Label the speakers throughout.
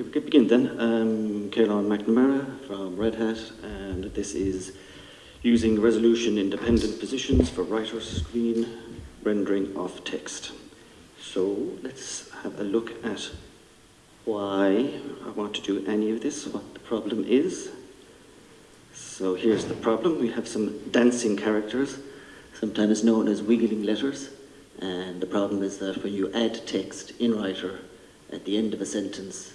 Speaker 1: Okay, we can begin then. Um, Caolán McNamara from Red Hat, and this is using resolution independent positions for writer screen rendering of text. So let's have a look at why I want to do any of this, what the problem is. So here's the problem. We have some dancing characters, sometimes known as wiggling letters. And the problem is that when you add text in writer at the end of a sentence,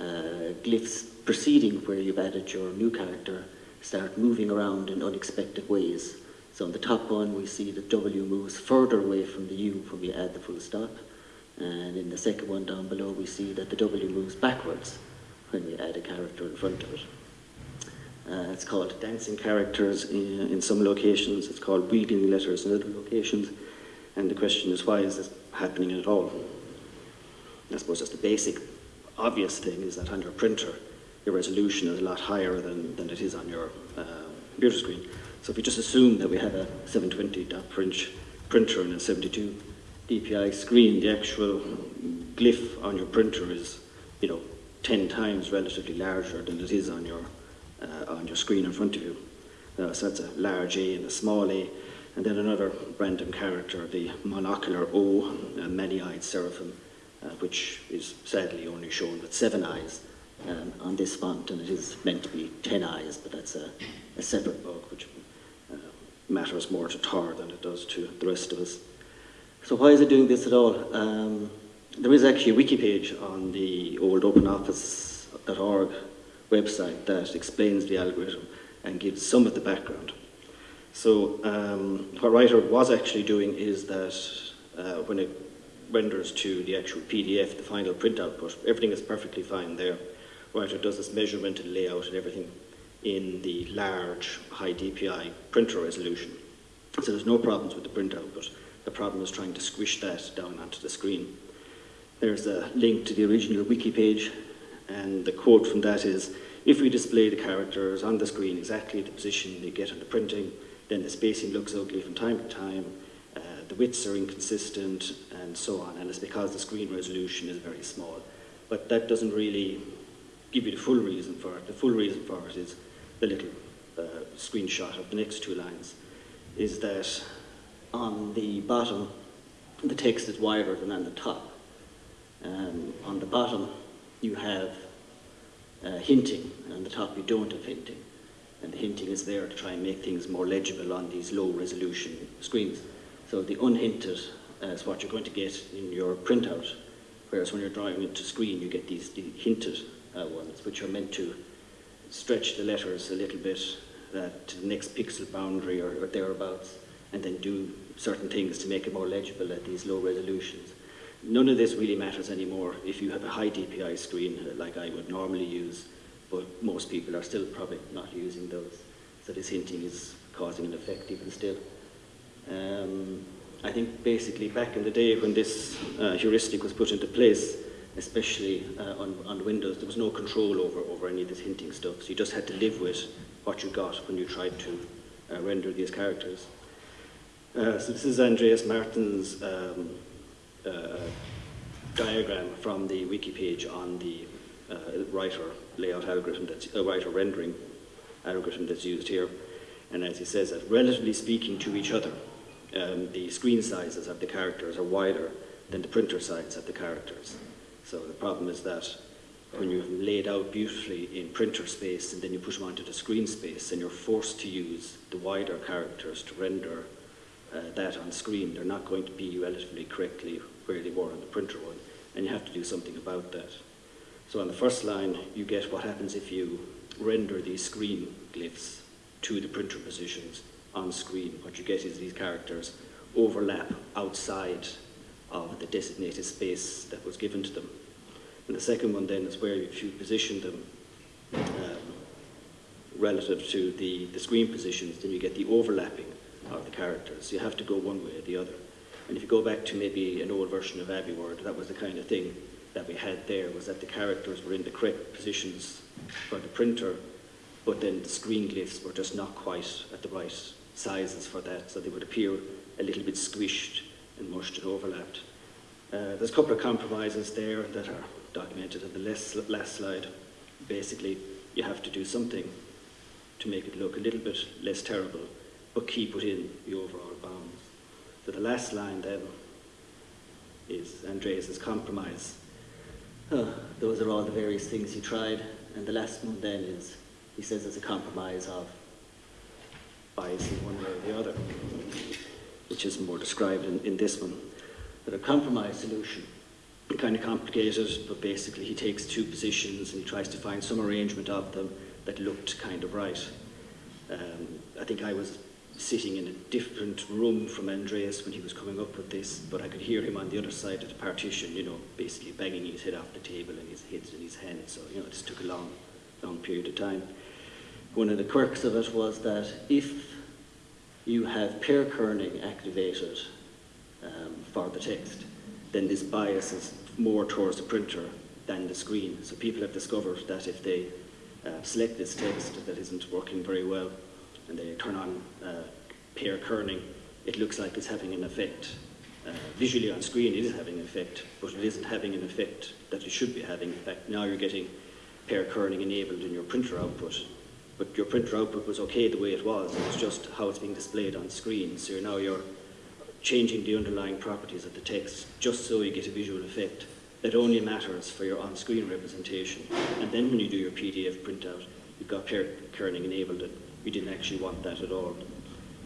Speaker 1: uh, glyphs preceding where you've added your new character start moving around in unexpected ways. So on the top one, we see the W moves further away from the U when we add the full stop. And in the second one down below, we see that the W moves backwards when we add a character in front of it. Uh, it's called dancing characters in, in, some locations. It's called wiggling letters in other locations. And the question is, why is this happening at all? I suppose that's the basic, obvious thing is that on your printer, your resolution is a lot higher than, than it is on your uh, computer screen. So if you just assume that we have a 720 dot print printer and a 72 DPI screen, the actual glyph on your printer is, you know, 10 times relatively larger than it is on your, uh, on your screen in front of you. Uh, so that's a large A and a small a, and then another random character, the monocular O, a many-eyed seraphim, uh, which is sadly only shown with seven eyes um, on this font, and it is meant to be ten eyes, but that's a, a separate bug, which uh, matters more to Tor than it does to the rest of us. So why is it doing this at all? Um, there is actually a wiki page on the old openoffice.org website that explains the algorithm and gives some of the background. So um, what Writer was actually doing is that uh, when it renders to the actual PDF, the final print output, everything is perfectly fine there. Writer does this measurement and layout and everything in the large high DPI printer resolution. So there's no problems with the print output. The problem is trying to squish that down onto the screen. There's a link to the original wiki page, and the quote from that is, if we display the characters on the screen exactly the position they get on the printing, then the spacing looks ugly from time to time, the widths are inconsistent, and so on, and it's because the screen resolution is very small. But that doesn't really give you the full reason for it. The full reason for it is the little uh, screenshot of the next two lines, is that on the bottom, the text is wider than on the top. Um, on the bottom, you have uh, hinting, and on the top you don't have hinting. And the hinting is there to try and make things more legible on these low resolution screens. So the unhinted is what you're going to get in your printout, whereas when you're drawing into screen, you get these the hinted uh, ones, which are meant to stretch the letters a little bit uh, to the next pixel boundary or, or thereabouts, and then do certain things to make it more legible at these low resolutions. None of this really matters anymore if you have a high DPI screen uh, like I would normally use, but most people are still probably not using those. So this hinting is causing an effect even still. Um, I think basically back in the day when this uh, heuristic was put into place, especially uh, on, on Windows, there was no control over, over any of this hinting stuff. So you just had to live with what you got when you tried to uh, render these characters. Uh, so this is Andreas Martin's um, uh, diagram from the wiki page on the uh, writer layout algorithm, that's, uh, writer rendering algorithm that's used here. And as he says, that relatively speaking to each other, um, the screen sizes of the characters are wider than the printer size of the characters. So the problem is that when you've laid out beautifully in printer space and then you push them onto the screen space and you're forced to use the wider characters to render uh, that on screen, they're not going to be relatively correctly where they were on the printer one, and you have to do something about that. So on the first line, you get what happens if you render these screen glyphs to the printer positions on screen. What you get is these characters overlap outside of the designated space that was given to them. And the second one then is where if you position them um, relative to the, the screen positions, then you get the overlapping of the characters. So You have to go one way or the other. And if you go back to maybe an old version of AbiWord, that was the kind of thing that we had there, was that the characters were in the correct positions for the printer, but then the screen glyphs were just not quite at the right sizes for that, so they would appear a little bit squished and mushed and overlapped. Uh, there's a couple of compromises there that are documented in the last, last slide. Basically, you have to do something to make it look a little bit less terrible, but keep within the overall bounds. So the last line then is Andreas's compromise. Uh, those are all the various things he tried, and the last one then is, he says it's a compromise of bias in one way or the other, which is more described in, in this one. But a compromise solution, kind of complicated, but basically he takes two positions and he tries to find some arrangement of them that looked kind of right. Um, I think I was sitting in a different room from Andreas when he was coming up with this, but I could hear him on the other side of the partition, you know, basically banging his head off the table and his head's in his hand. So, you know, this took a long, long period of time. One of the quirks of it was that if you have pair kerning activated um, for the text, then this bias is more towards the printer than the screen. So people have discovered that if they uh, select this text that isn't working very well and they turn on uh, pair kerning, it looks like it's having an effect. Uh, visually on screen it is having an effect, but it isn't having an effect that it should be having. In fact, now you're getting pair kerning enabled in your printer output, but your printer output was okay the way it was. It's just how it's being displayed on screen. So now you're changing the underlying properties of the text just so you get a visual effect that only matters for your on-screen representation. And then when you do your PDF printout, you've got kerning enabled and you didn't actually want that at all.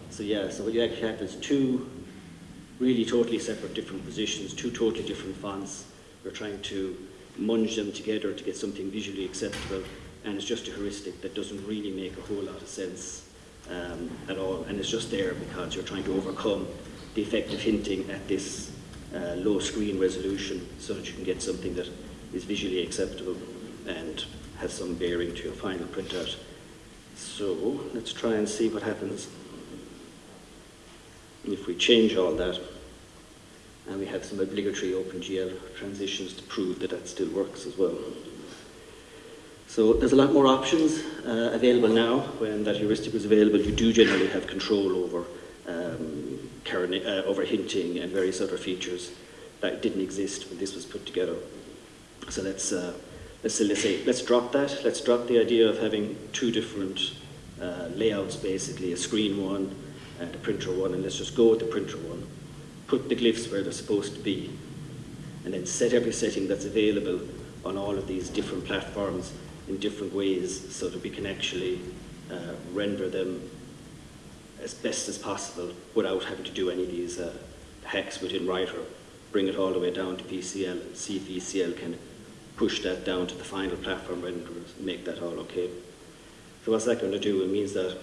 Speaker 1: So yeah, so what you actually have is two really totally separate different positions, two totally different fonts. We're trying to munge them together to get something visually acceptable and it's just a heuristic that doesn't really make a whole lot of sense um, at all and it's just there because you're trying to overcome the effect of hinting at this uh, low screen resolution so that you can get something that is visually acceptable and has some bearing to your final printout. So let's try and see what happens if we change all that and we have some obligatory OpenGL transitions to prove that that still works as well. So there's a lot more options uh, available now. When that heuristic was available, you do generally have control over um, uh, over hinting and various other features that didn't exist when this was put together. So let's uh, let's let's say let's drop that. Let's drop the idea of having two different uh, layouts, basically a screen one and a printer one, and let's just go with the printer one. Put the glyphs where they're supposed to be, and then set every setting that's available on all of these different platforms in different ways so that we can actually uh, render them as best as possible without having to do any of these uh, hacks within Writer. Bring it all the way down to VCL and VCL can push that down to the final platform renderers and make that all okay. So what's that going to do? It means that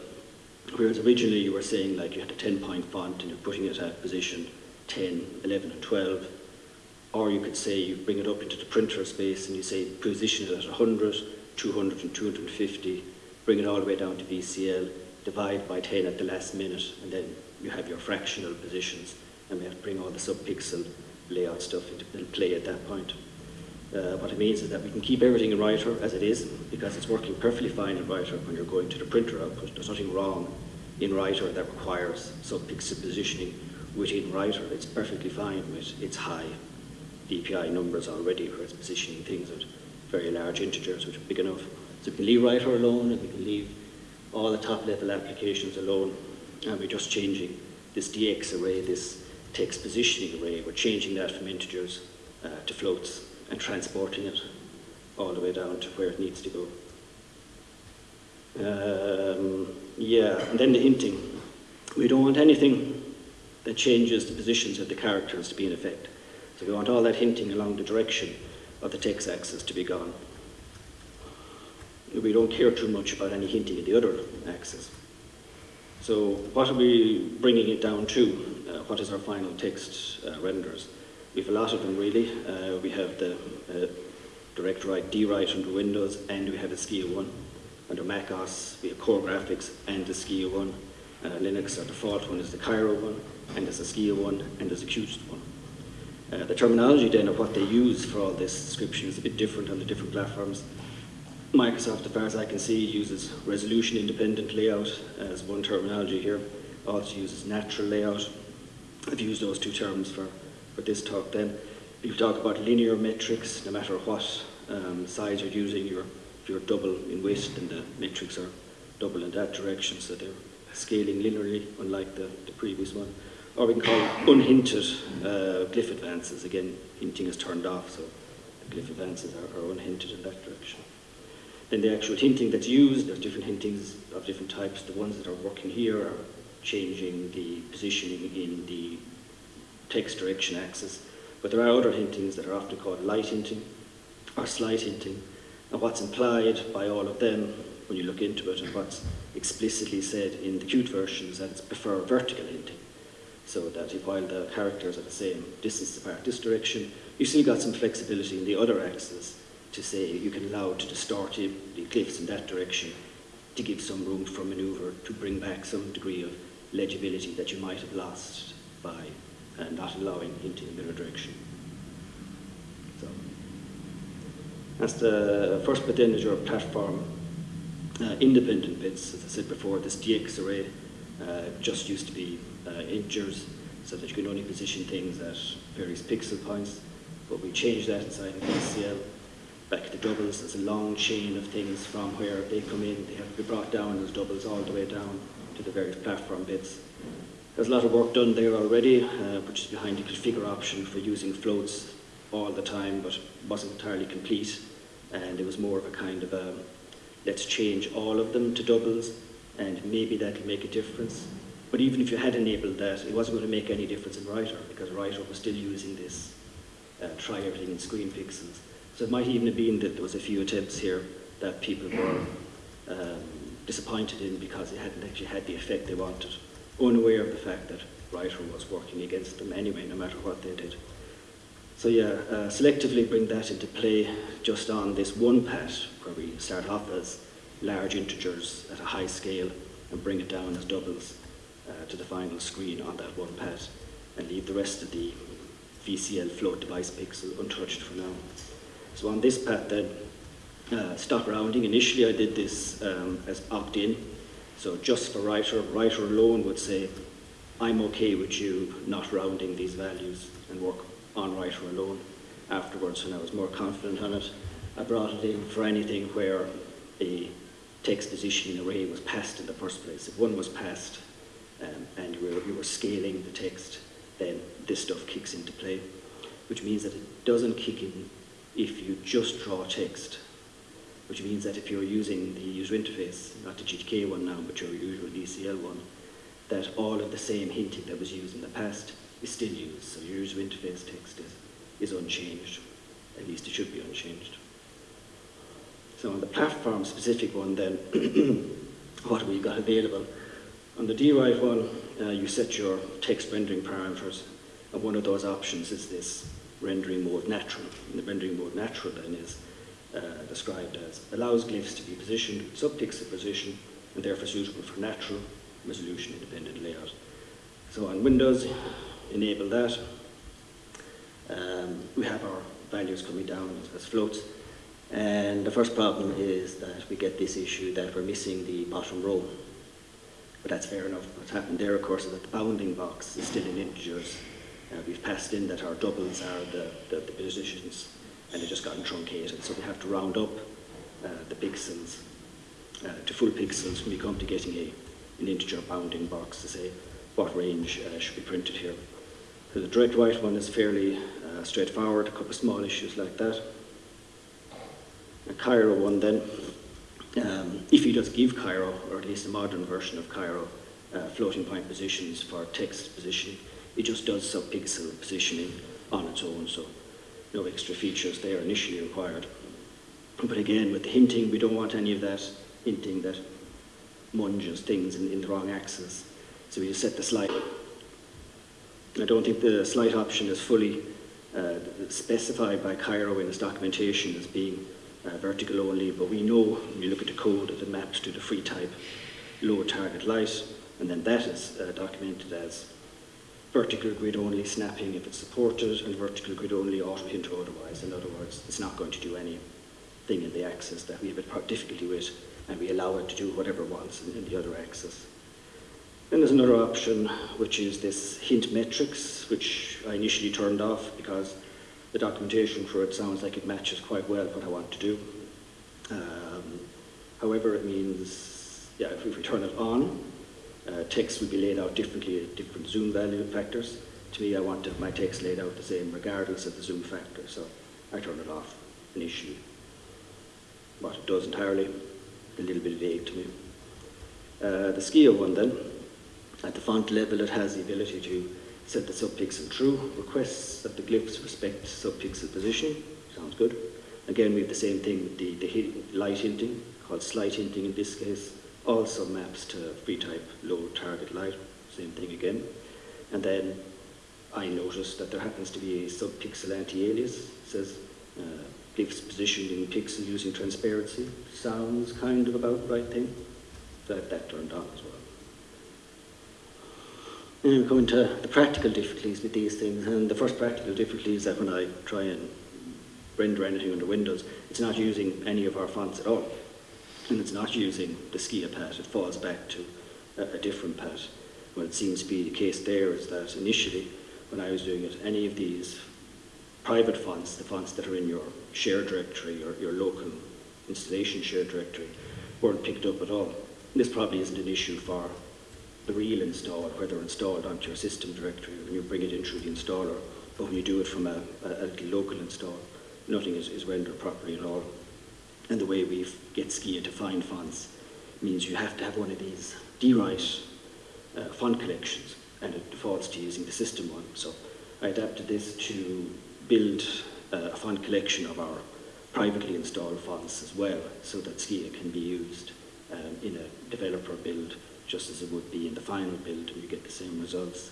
Speaker 1: whereas originally you were saying like you had a 10 point font and you're putting it at position 10, 11 and 12, or you could say you bring it up into the printer space and you say position it at 100, 200 and 250, bring it all the way down to VCL, divide by 10 at the last minute, and then you have your fractional positions, and we have to bring all the sub-pixel layout stuff into play at that point. Uh, what it means is that we can keep everything in Writer as it is, because it's working perfectly fine in Writer when you're going to the printer output. There's nothing wrong in Writer that requires sub-pixel positioning within Writer. It's perfectly fine with its high DPI numbers already, where it's positioning things at very large integers, which are big enough. So we can leave Writer alone, and we can leave all the top level applications alone, and we're just changing this DX array, this text positioning array, we're changing that from integers uh, to floats and transporting it all the way down to where it needs to go. Um, yeah, and then the hinting. We don't want anything that changes the positions of the characters to be in effect. So we want all that hinting along the direction of the text axis to be gone we don't care too much about any hinting at the other axis. So what are we bringing it down to? Uh, what is our final text uh, renders? We have a lot of them really. Uh, we have the uh, direct write dwrite under Windows and we have a Skia one. Under Mac OS we have Core Graphics and the Skia one. Uh, Linux, our default one is the Cairo one and there's a Skia one and there's a Qt one. Uh, the terminology then of what they use for all this description is a bit different on the different platforms. Microsoft, as far as I can see, uses resolution independent layout as one terminology here. Also uses natural layout. I've used those two terms for, for this talk then. You talk about linear metrics, no matter what um, size you're using, you're, you're double in width and the metrics are double in that direction, so they're scaling linearly, unlike the, the previous one. Or we can call unhinted uh, glyph advances. Again, hinting is turned off, so the glyph advances are, are unhinted in that direction. Then the actual hinting that's used, there's different hintings of different types. The ones that are working here are changing the positioning in the text direction axis. But there are other hintings that are often called light hinting or slight hinting. And what's implied by all of them when you look into it and what's explicitly said in the Qt version is that it's prefer vertical hinting. So that if, while the characters are the same distance apart this direction, you still got some flexibility in the other axis to say you can allow to distort the glyphs in that direction to give some room for maneuver to bring back some degree of legibility that you might have lost by uh, not allowing hinting in the other direction. So that's the first bit then is your platform uh, independent bits. As I said before, this DX array just used to be uh, integers so that you can only position things at various pixel points. But we changed that inside VCL. Back to doubles, there's a long chain of things from where they come in. They have to be brought down as doubles all the way down to the various platform bits. There's a lot of work done there already, uh, which is behind the configure option for using floats all the time, but wasn't entirely complete. And it was more of a kind of a, let's change all of them to doubles, and maybe that'll make a difference. But even if you had enabled that, it wasn't going to make any difference in Writer, because Writer was still using this uh, try everything in screen pixels. So it might even have been that there was a few attempts here that people were um, disappointed in because it hadn't actually had the effect they wanted, unaware of the fact that Writer was working against them anyway, no matter what they did. So yeah, uh, selectively bring that into play just on this one path where we start off as large integers at a high scale and bring it down as doubles uh, to the final screen on that one path and leave the rest of the VCL float device pixel untouched for now. So on this path then, uh, stop rounding. Initially I did this um, as opt-in, so just for writer, writer alone would say, I'm okay with you not rounding these values and work on writer alone. Afterwards, when I was more confident on it, I brought it in for anything where a text positioning array was passed in the first place. If one was passed um, and you were, you were scaling the text, then this stuff kicks into play, which means that it doesn't kick in if you just draw text, which means that if you're using the user interface, not the GTK one now, but your usual VCL one, that all of the same hinting that was used in the past is still used. So your user interface text is, is unchanged. At least it should be unchanged. So on the platform specific one then, what have we got available? On the DWrite one, uh, you set your text rendering parameters, and one of those options is this rendering mode natural. And the rendering mode natural then is uh, described as allows glyphs to be positioned sub-pixel position and therefore suitable for natural resolution independent layout. So on Windows, enable that. Um, we have our values coming down as floats. And the first problem is that we get this issue that we're missing the bottom row. But that's fair enough. What's happened there, of course, is that the bounding box is still in integers. Uh, we've passed in that our doubles are the, the, the positions, and they've just gotten truncated. So we have to round up uh, the pixels uh, to full pixels when we come to getting a, an integer bounding box to say what range uh, should be printed here. So the direct write one is fairly uh, straightforward, a couple of small issues like that. A Cairo one then, um, if you just give Cairo, or at least a modern version of Cairo, uh, floating point positions for text positioning, it just does sub-pixel positioning on its own, so no extra features there initially required. But again, with the hinting, we don't want any of that hinting that munges things in, in the wrong axis. So we just set the slight. I don't think the slight option is fully uh, specified by Cairo in its documentation as being uh, vertical only, but we know when you look at the code that it maps to the free type low target light, and then that is uh, documented as vertical grid only snapping if it's supported, and vertical grid only auto hint otherwise. In other words, it's not going to do anything in the axis that we have a difficulty with, and we allow it to do whatever it wants in, in the other axis. Then there's another option, which is this hint metrics, which I initially turned off because the documentation for it sounds like it matches quite well what I want to do. Um, however, it means, yeah, if, if we turn it on, uh, text will be laid out differently at different zoom value factors. To me, I want my text laid out the same regardless of the zoom factor, so I turn it off initially. What it does entirely, a little bit vague to me. Uh, the Skia one then, at the font level it has the ability to set the subpixel true, requests that the glyphs respect subpixel position, sounds good. Again, we have the same thing with the, the light hinting, called slight hinting in this case, also maps to free type low target light, same thing again. And then I notice that there happens to be a subpixel anti-alias, says uh, glyphs positioned in pixel using transparency, sounds kind of about right thing. So that turned on as well. We come into the practical difficulties with these things, and the first practical difficulty is that when I try and render anything under Windows, it's not using any of our fonts at all. And it's not using the Skia path, it falls back to a, a different path. What it seems to be the case there is that initially, when I was doing it, any of these private fonts, the fonts that are in your share directory or your local installation share directory, weren't picked up at all. This probably isn't an issue for the real install, whether installed onto your system directory when you bring it in through the installer, but when you do it from a, a, a local install, nothing is, is rendered properly at all. And the way we get Skia to find fonts means you have to have one of these DWrite uh, font collections, and it defaults to using the system one. So I adapted this to build uh, a font collection of our privately installed fonts as well, so that Skia can be used um, in a developer build just as it would be in the final build and you get the same results.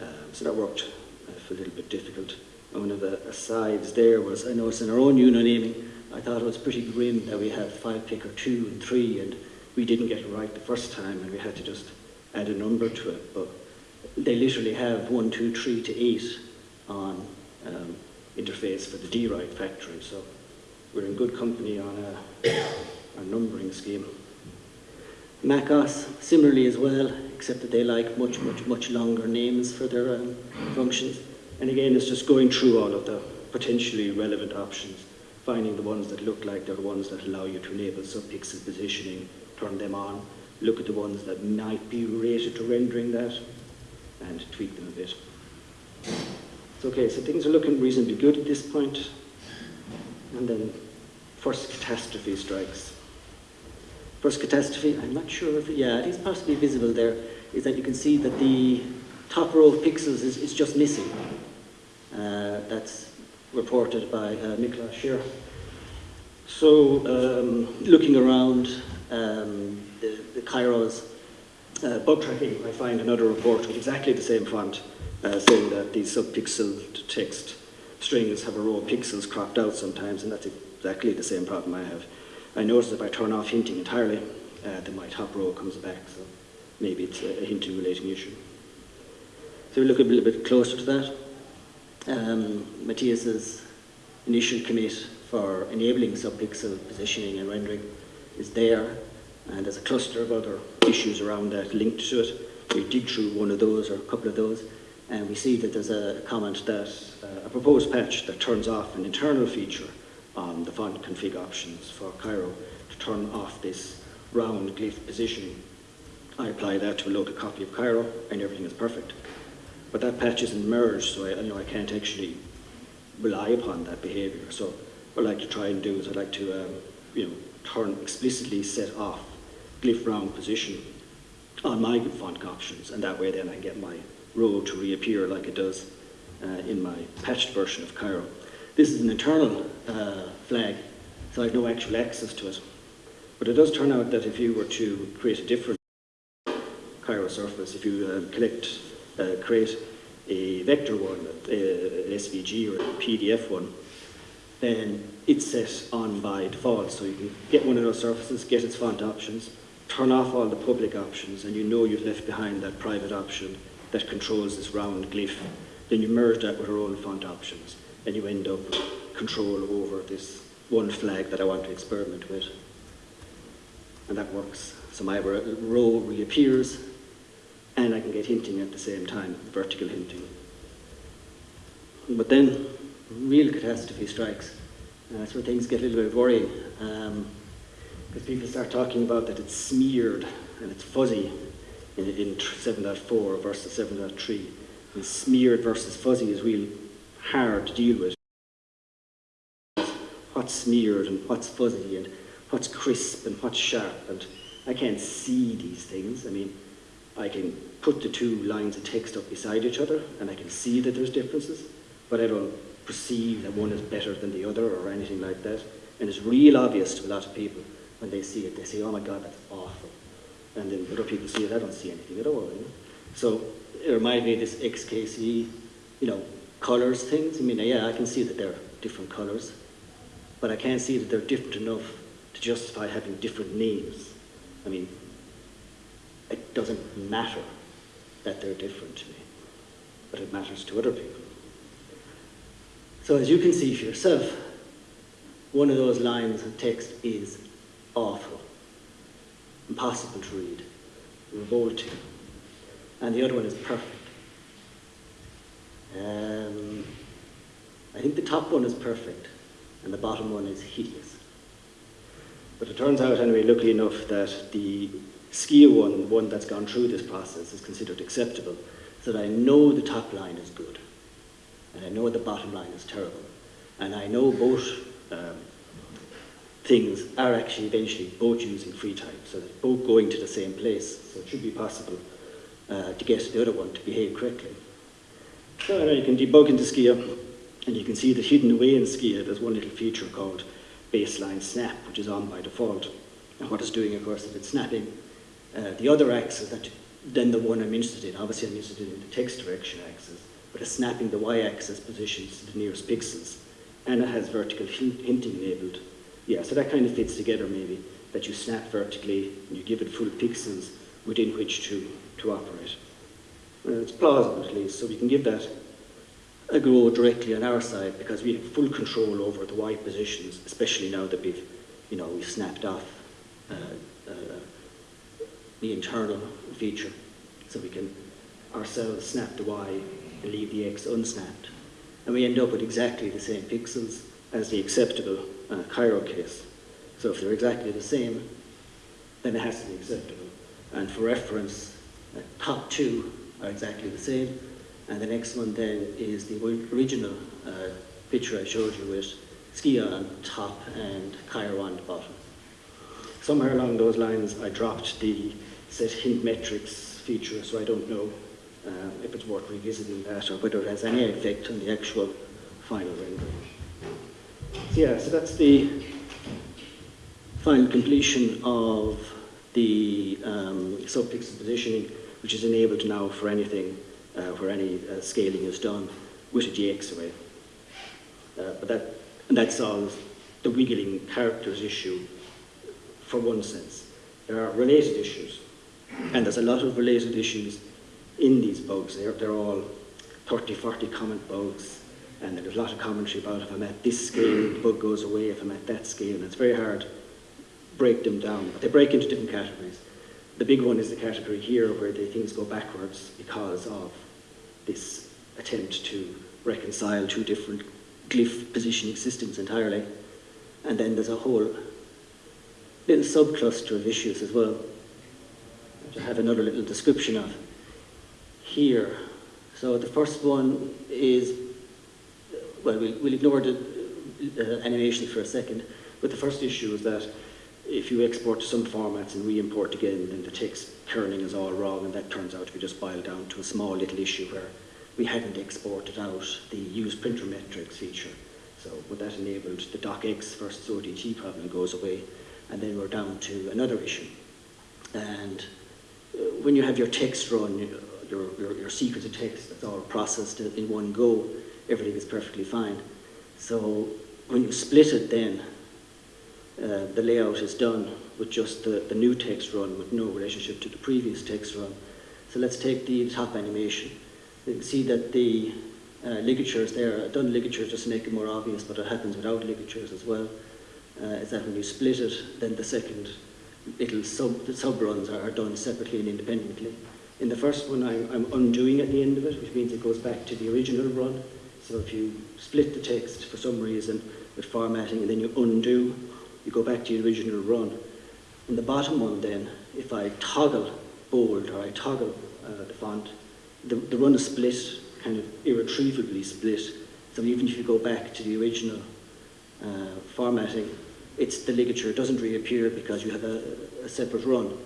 Speaker 1: Um, so that worked uh, a little bit difficult. One of the asides there was, I noticed in our own UNO naming, I thought it was pretty grim that we had five picker two and three and we didn't get it right the first time and we had to just add a number to it. But they literally have one, two, three to eight on um, interface for the DWrite factory. So we're in good company on a, a numbering scheme. MacOS, similarly as well, except that they like much, much, much longer names for their um, functions. And again, it's just going through all of the potentially relevant options, finding the ones that look like they're the ones that allow you to enable subpixel positioning, turn them on, look at the ones that might be related to rendering that, and tweak them a bit. So, okay, so things are looking reasonably good at this. And then first catastrophe strikes. First catastrophe, I'm not sure if, yeah, it is possibly visible there, is that you can see that the top row of pixels is, is just missing. Uh, that's reported by uh, Scher. So, um, looking around um, the, the uh, bug tracking, I find another report with exactly the same font uh, saying that these subpixel text strings have a row of pixels cropped out sometimes, and that's exactly the same problem I have. I notice if I turn off hinting entirely, uh, then my top row comes back, so maybe it's a, a hinting relating issue. So we look a little bit closer to that. Um, Matthias's initial commit for enabling subpixel positioning and rendering is there, and there's a cluster of other issues around that linked to it. We dig through one of those or a couple of those, and we see that there's a comment that uh, a proposed patch that turns off an internal feature on the font config options for Cairo to turn off this round glyph positioning. I apply that to a local copy of Cairo and everything is perfect. But that patch isn't merged, so I, you know, I can't actually rely upon that behavior. So what I'd like to try and do is I'd like to um, you know, turn explicitly set off glyph round position on my font options, and that way then I get my row to reappear like it does uh, in my patched version of Cairo. This is an internal uh, flag, so I have no actual access to it. But it does turn out that if you were to create a different Cairo surface, if you uh, collect, uh, create a vector one, an SVG or a PDF one, then it's set on by default. So you can get one of those surfaces, get its font options, turn off all the public options, and you know you've left behind that private option that controls this round glyph. Then you merge that with our own font options and you end up control over this one flag that I want to experiment with. And that works. So my row reappears and I can get hinting at the same time, vertical hinting. But then
Speaker 2: real catastrophe strikes. Uh, that's where things get a little bit worrying. Um, because people start talking about that it's smeared and it's fuzzy in, in 7.4 versus 7.3. And smeared versus fuzzy is real hard to deal with. What's smeared and what's fuzzy and what's crisp and what's sharp and I can't see these things. I mean, I can put the two lines of text up beside each other and I can see that there's differences, but I don't perceive that one is better than the other or anything like that. And it's real obvious to a lot of people when they see it. They say, oh my God, that's awful. And then other people see it, I don't see anything at all. You know? So it reminded me of this XKCD, you know, colours things. I mean, yeah, I can see that they're different colours, but I can't see that they're different enough to justify having different names. I mean, it doesn't matter that they're different to me, but it matters to other people. So as you can see for yourself, one of those lines of text is awful, impossible to read, revolting, and the other one is perfect. Um, I think the top one is perfect, and the bottom one is hideous. But it turns out, anyway, luckily enough, that the Skia one, one that's gone through this process, is considered acceptable, so that I know the top line is good, and I know the bottom line is terrible, and I know both um, things are actually eventually both using free type, so they're both going to the same place, so it should be possible uh, to get the other one to behave correctly. So you can debug into Skia, and you can see that hidden away in Skia, there's one little feature called baseline snap, which is on by default. And what it's doing, of course, is it's snapping uh, the other axis that, then the one I'm interested in. Obviously, I'm interested in the text direction axis, but it's snapping the y-axis positions to the nearest pixels. And it has vertical hinting enabled. Yeah, so that kind of fits together maybe, that you snap vertically and you give it full pixels within which to, to operate. Uh, it's plausible at least, so we can give that a go directly on our side because we have full control over the Y positions, especially now that we've, you know, we've snapped off uh, uh, the internal feature. So we can ourselves snap the Y and leave the X unsnapped. And we end up with exactly the same pixels as the acceptable uh, Cairo case. So if they're exactly the same, then it has to be acceptable. And for reference, the top two are exactly the same, and the next one then is the original uh, picture I showed you with Skia on top and Cairo on the bottom. Somewhere along those lines I dropped the set hint metrics feature, so I don't know uh, if it's worth revisiting that or whether it has any effect on the actual final rendering. So yeah, so that's the final completion of the um, subpixel positioning, which is enabled now for anything uh, where any uh, scaling is done with a DX array. Uh, but that, and that solves the wiggling characters issue for one sense. There are related issues, and there's a lot of related issues in these bugs. They're, they're all 30, 40 comment bugs, and there's a lot of commentary about if I'm at this scale, the bug goes away, if I'm at that scale, and it's very hard to break them down. But they break into different categories. The big one is the category here where the things go backwards because of this attempt to reconcile two different glyph positioning systems entirely. And then there's a whole little subcluster of issues as well, which I have another little description of here. So the first one is, well, we'll, we'll ignore the uh, animation for a second, but the first issue is that if you export to some formats and re-import again, then the text kerning is all wrong, and that turns out to be just boiled down to a small little issue where we hadn't exported out the use printer metrics feature. So with that enabled, the docx versus ODT problem goes away, and then we're down to another issue. And uh, when you have your text run, your, your, your sequence of text that's all processed in one go, everything is perfectly fine. So when you split it then, uh, the layout is done with just the, the new text run with no relationship to the previous text run. So let's take the top animation. You can see that the uh, ligatures there, I've done ligatures just to make it more obvious, but it happens without ligatures as well, uh, is that when you split it, then the second little sub, the sub runs are, done separately and independently. In the first one, I'm, I'm undoing at the end of it, which means it goes back to the original run. So if you split the text for some reason with formatting and then you undo, you go back to the original run. In the bottom one then, if I toggle bold or I toggle uh, the font, the, the run is split, kind of irretrievably split. So even if you go back to the original uh, formatting, it's the ligature doesn't reappear because you have a, a separate run.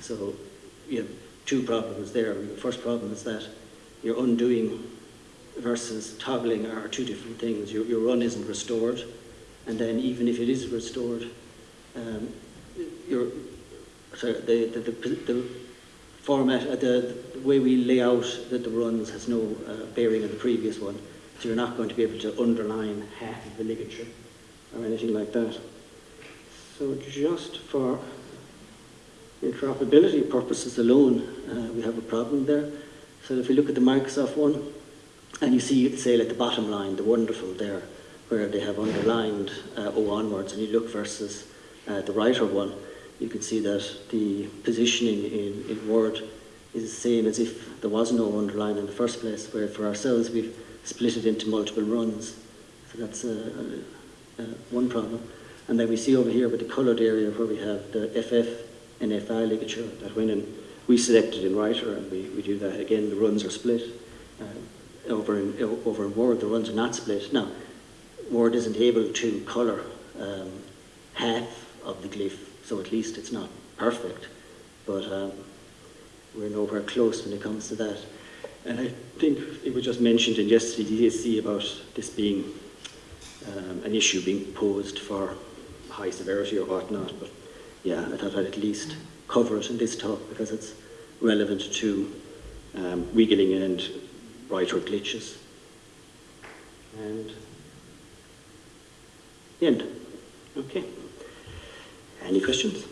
Speaker 2: So you have two problems there. The first problem is that you're undoing versus toggling are two different things. Your, your run isn't restored, and then even if it is restored, um, sorry, the, the, the, the format, uh, the, the way we lay out the, the runs has no uh, bearing on the previous one, so you're not going to be able to underline half of the ligature or anything like that. So just for interoperability purposes alone, uh, we have a problem there. So if we look at the Microsoft one, and you see, say, like the bottom line, the wonderful there, where they have underlined uh, O onwards, and you look versus uh, the writer one, you can see that the positioning in, in Word is the same as if there was no underline in the first place, where for ourselves we've split it into multiple runs. So that's uh, uh, one problem. And then we see over here with the coloured area where we have the FF and FI ligature, that when in, we select it in writer and we, we do that again, the runs are split. Uh, over, in, over in Word, the runs are not split. Now, Word isn't able to colour um, half of the glyph, so at least it's not perfect, but um, we're nowhere close when it comes to that. And I think it was just mentioned in yesterday's ESC about this being um, an issue being posed for high severity or whatnot, but yeah, I thought I'd at least cover it in this talk because it's relevant to um, wiggling and writer glitches. And end. Okay. Any questions?